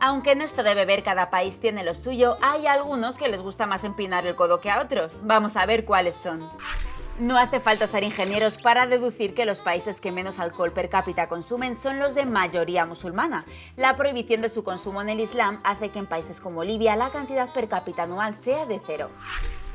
Aunque en esto de beber cada país tiene lo suyo, hay algunos que les gusta más empinar el codo que a otros. Vamos a ver cuáles son. No hace falta ser ingenieros para deducir que los países que menos alcohol per cápita consumen son los de mayoría musulmana. La prohibición de su consumo en el Islam hace que en países como Libia la cantidad per cápita anual sea de cero.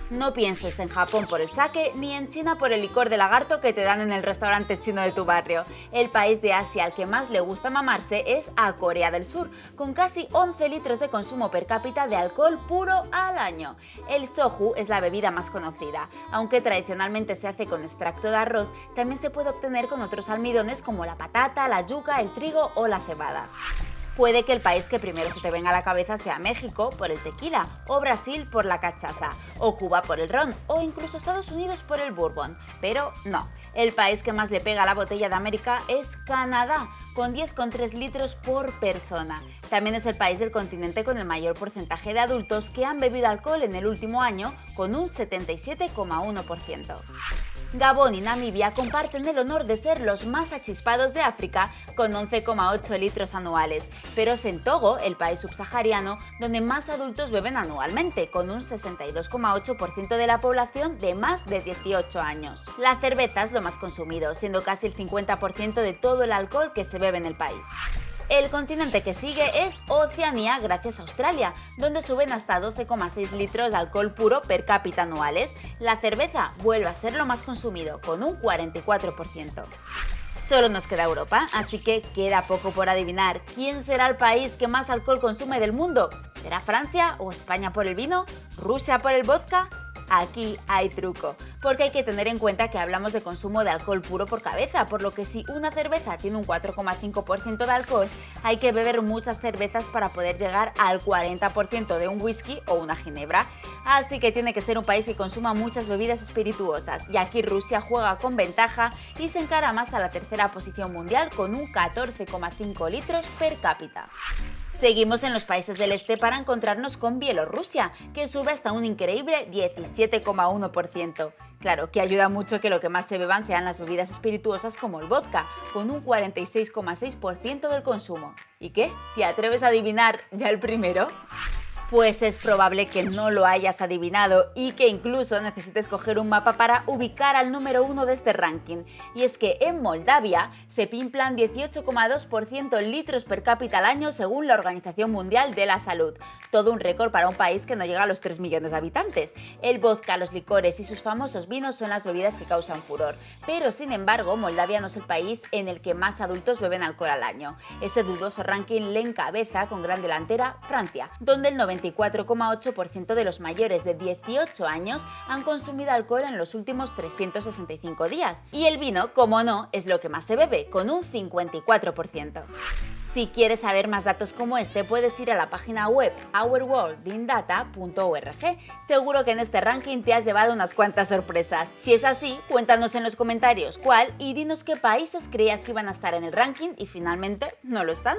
No pienses en Japón por el sake ni en China por el licor de lagarto que te dan en el restaurante chino de tu barrio. El país de Asia al que más le gusta mamarse es a Corea del Sur, con casi 11 litros de consumo per cápita de alcohol puro al año. El soju es la bebida más conocida. Aunque tradicionalmente se hace con extracto de arroz, también se puede obtener con otros almidones como la patata, la yuca, el trigo o la cebada. Puede que el país que primero se te venga a la cabeza sea México por el tequila, o Brasil por la cachaza, o Cuba por el ron, o incluso Estados Unidos por el bourbon. Pero no, el país que más le pega a la botella de América es Canadá, con 10,3 litros por persona. También es el país del continente con el mayor porcentaje de adultos que han bebido alcohol en el último año, con un 77,1%. Gabón y Namibia comparten el honor de ser los más achispados de África con 11,8 litros anuales, pero es en Togo, el país subsahariano, donde más adultos beben anualmente, con un 62,8% de la población de más de 18 años. La cerveza es lo más consumido, siendo casi el 50% de todo el alcohol que se en el país. El continente que sigue es Oceanía gracias a Australia, donde suben hasta 12,6 litros de alcohol puro per cápita anuales. La cerveza vuelve a ser lo más consumido, con un 44%. Solo nos queda Europa, así que queda poco por adivinar. ¿Quién será el país que más alcohol consume del mundo? ¿Será Francia o España por el vino? ¿Rusia por el vodka? Aquí hay truco, porque hay que tener en cuenta que hablamos de consumo de alcohol puro por cabeza, por lo que si una cerveza tiene un 4,5% de alcohol, hay que beber muchas cervezas para poder llegar al 40% de un whisky o una ginebra. Así que tiene que ser un país que consuma muchas bebidas espirituosas, y aquí Rusia juega con ventaja y se encara más a la tercera posición mundial con un 14,5 litros per cápita. Seguimos en los países del este para encontrarnos con Bielorrusia, que sube hasta un increíble 17,1%. Claro, que ayuda mucho que lo que más se beban sean las bebidas espirituosas como el vodka, con un 46,6% del consumo. ¿Y qué? ¿Te atreves a adivinar ya el primero? Pues es probable que no lo hayas adivinado y que incluso necesites coger un mapa para ubicar al número uno de este ranking. Y es que en Moldavia se pimplan 18,2% litros per cápita al año según la Organización Mundial de la Salud. Todo un récord para un país que no llega a los 3 millones de habitantes. El vodka, los licores y sus famosos vinos son las bebidas que causan furor. Pero sin embargo, Moldavia no es el país en el que más adultos beben alcohol al año. Ese dudoso ranking le encabeza con gran delantera Francia, donde el 90 24,8% de los mayores de 18 años han consumido alcohol en los últimos 365 días. Y el vino, como no, es lo que más se bebe, con un 54%. Si quieres saber más datos como este, puedes ir a la página web ourworldindata.org. Seguro que en este ranking te has llevado unas cuantas sorpresas. Si es así, cuéntanos en los comentarios cuál y dinos qué países creías que iban a estar en el ranking y finalmente no lo están.